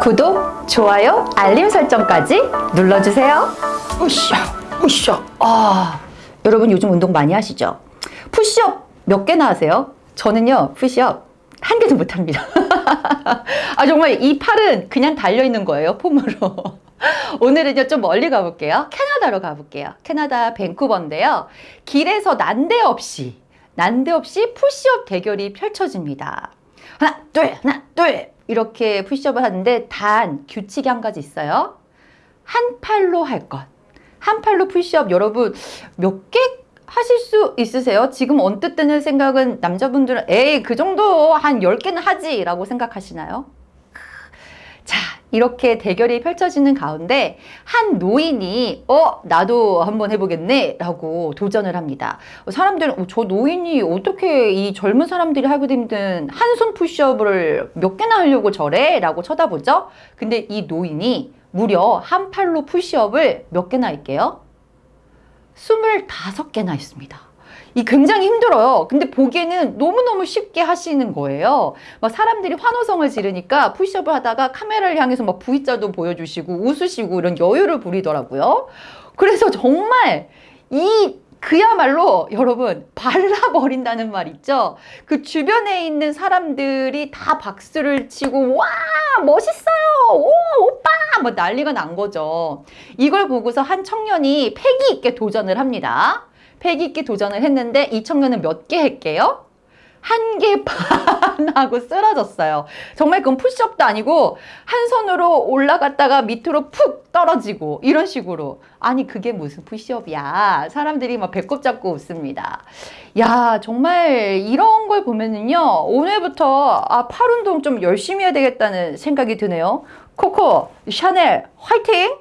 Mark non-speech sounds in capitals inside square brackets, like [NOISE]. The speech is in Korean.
구독, 좋아요, 알림 설정까지 눌러주세요. 으쌰, 으쌰. 아, 여러분 요즘 운동 많이 하시죠? 푸시업 몇 개나 하세요? 저는요, 푸시업 한 개도 못 합니다. [LAUGHS] 아, 정말 이 팔은 그냥 달려있는 거예요, 폼으로. [LAUGHS] 오늘은요, 좀 멀리 가볼게요. 캐나다로 가볼게요. 캐나다 밴쿠버인데요. 길에서 난데없이, 난데없이 푸시업 대결이 펼쳐집니다. 하나, 둘, 하나, 둘. 이렇게 푸시업을 하는데 단 규칙이 한 가지 있어요. 한 팔로 할 것. 한 팔로 푸시업 여러분 몇 개 하실 수 있으세요? 지금 언뜻 드는 생각은 남자분들은 에이 그 정도 한 10개는 하지 라고 생각하시나요? 자 이렇게 대결이 펼쳐지는 가운데 한 노인이 어 나도 한번 해보겠네 라고 도전을 합니다 사람들은 어, 저 노인이 어떻게 이 젊은 사람들이 하기도 힘든 한 손 푸시업을 몇 개나 하려고 저래? 라고 쳐다보죠 근데 이 노인이 무려 한 팔로 푸시업을 몇 개나 할게요? 25개나 있습니다. 이 굉장히 힘들어요. 근데 보기에는 너무너무 쉽게 하시는 거예요. 막 사람들이 환호성을 지르니까 푸시업을 하다가 카메라를 향해서 막 V자도 보여주시고 웃으시고 이런 여유를 부리더라고요. 그래서 정말 이 그야말로 여러분 발라버린다는 말 있죠 그 주변에 있는 사람들이 다 박수를 치고 와 멋있어요 오 오빠 뭐 난리가 난 거죠 이걸 보고서 한 청년이 패기 있게 도전을 합니다 패기 있게 도전을 했는데 이 청년은 몇개 할게요 한 개 반 하고 쓰러졌어요. 정말 그건 푸시업도 아니고 한 손으로 올라갔다가 밑으로 푹 떨어지고 이런 식으로 아니 그게 무슨 푸시업이야. 사람들이 막 배꼽 잡고 웃습니다. 야 정말 이런 걸 보면은요 오늘부터 아, 팔 운동 좀 열심히 해야 되겠다는 생각이 드네요. 코코 샤넬 화이팅!